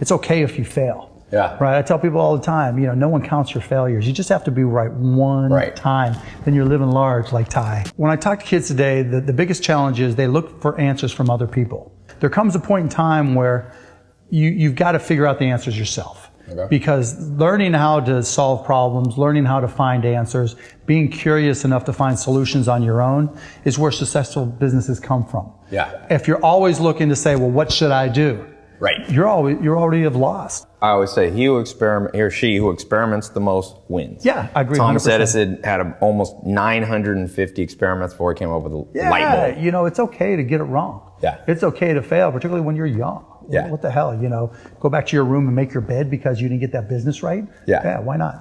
it's okay if you fail. Yeah. Right. I tell people all the time, you know, no one counts your failures. You just have to be right one Right. time. Then you're living large like Ty. When I talk to kids today, the, the biggest challenge is they look for answers from other people. There comes a point in time where you, you've got to figure out the answers yourself. Okay. Because learning how to solve problems, learning how to find answers, being curious enough to find solutions on your own is where successful businesses come from. Yeah. If you're always looking to say, well, what should I do? Right. You're always, you're already have lost. I always say he who experiment, he or she who experiments the most wins. Yeah, I agree. Thomas 100%. Edison had a, almost 950 experiments before he came up with a Yeah, light bulb. you know, it's okay to get it wrong. Yeah. It's okay to fail, particularly when you're young. Yeah. What the hell, you know? Go back to your room and make your bed because you didn't get that business right? Yeah. Yeah, why not?